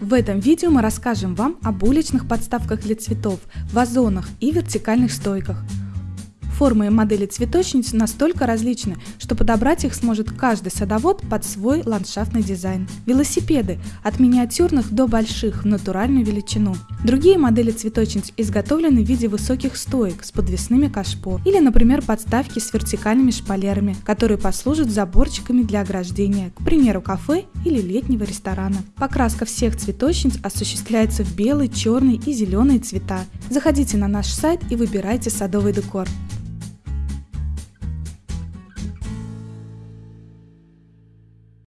В этом видео мы расскажем вам об уличных подставках для цветов, вазонах и вертикальных стойках. Формы и модели цветочниц настолько различны, что подобрать их сможет каждый садовод под свой ландшафтный дизайн. Велосипеды – от миниатюрных до больших в натуральную величину. Другие модели цветочниц изготовлены в виде высоких стоек с подвесными кашпо или, например, подставки с вертикальными шпалерами, которые послужат заборчиками для ограждения, к примеру, кафе или летнего ресторана. Покраска всех цветочниц осуществляется в белый, черный и зеленый цвета. Заходите на наш сайт и выбирайте садовый декор.